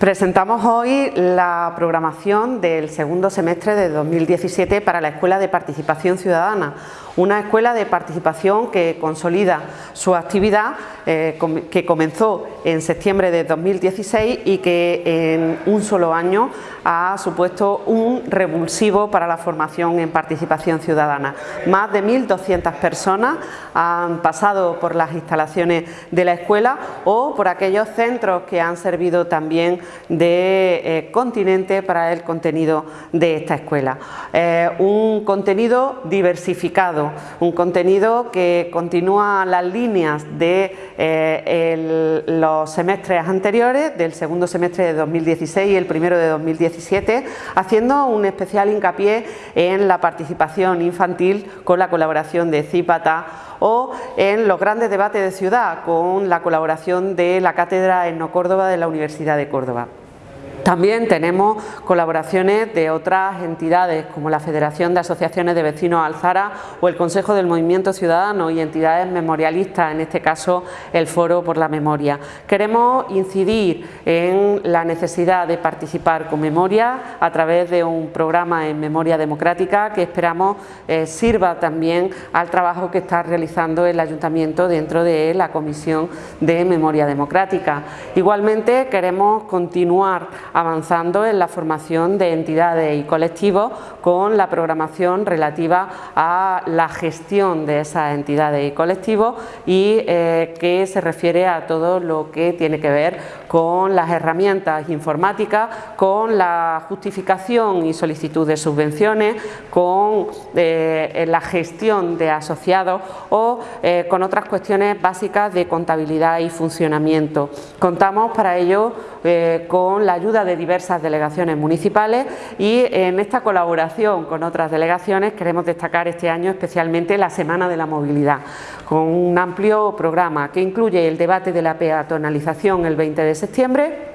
Presentamos hoy la programación del segundo semestre de 2017 para la Escuela de Participación Ciudadana, una escuela de participación que consolida su actividad eh, que comenzó en septiembre de 2016 y que en un solo año ha supuesto un revulsivo para la formación en participación ciudadana. Más de 1.200 personas han pasado por las instalaciones de la escuela o por aquellos centros que han servido también de eh, continente para el contenido de esta escuela. Eh, un contenido diversificado, un contenido que continúa las líneas de eh, los semestres anteriores, del segundo semestre de 2016 y el primero de 2017, haciendo un especial hincapié en la participación infantil con la colaboración de CIPATA o en los grandes debates de ciudad con la colaboración de la Cátedra Etno Córdoba de la Universidad de Córdoba. También tenemos colaboraciones de otras entidades como la Federación de Asociaciones de Vecinos Alzara o el Consejo del Movimiento Ciudadano y entidades memorialistas, en este caso el Foro por la Memoria. Queremos incidir en la necesidad de participar con memoria a través de un programa en memoria democrática que esperamos eh, sirva también al trabajo que está realizando el Ayuntamiento dentro de la Comisión de Memoria Democrática. Igualmente queremos continuar avanzando en la formación de entidades y colectivos con la programación relativa a la gestión de esas entidades y colectivos y eh, que se refiere a todo lo que tiene que ver con las herramientas informáticas, con la justificación y solicitud de subvenciones, con eh, la gestión de asociados o eh, con otras cuestiones básicas de contabilidad y funcionamiento. Contamos para ello con la ayuda de diversas delegaciones municipales y en esta colaboración con otras delegaciones queremos destacar este año especialmente la Semana de la Movilidad, con un amplio programa que incluye el debate de la peatonalización el 20 de septiembre,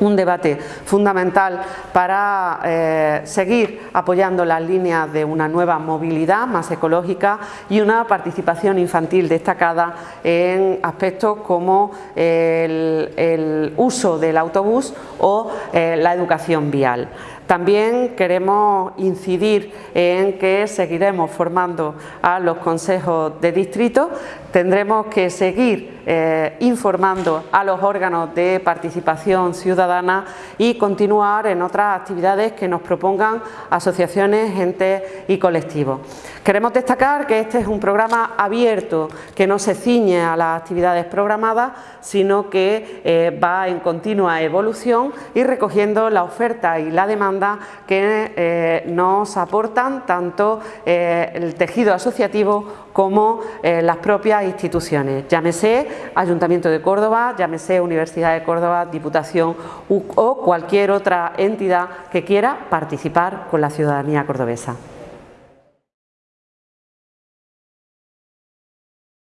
un debate fundamental para eh, seguir apoyando las líneas de una nueva movilidad más ecológica y una participación infantil destacada en aspectos como el, uso del autobús o eh, la educación vial. También queremos incidir en que seguiremos formando a los consejos de distrito, tendremos que seguir eh, informando a los órganos de participación ciudadana y continuar en otras actividades que nos propongan asociaciones, entes y colectivos. Queremos destacar que este es un programa abierto que no se ciñe a las actividades programadas sino que eh, va en continua evolución y recogiendo la oferta y la demanda que eh, nos aportan tanto eh, el tejido asociativo como las propias instituciones, llámese Ayuntamiento de Córdoba, llámese Universidad de Córdoba, Diputación o cualquier otra entidad que quiera participar con la ciudadanía cordobesa.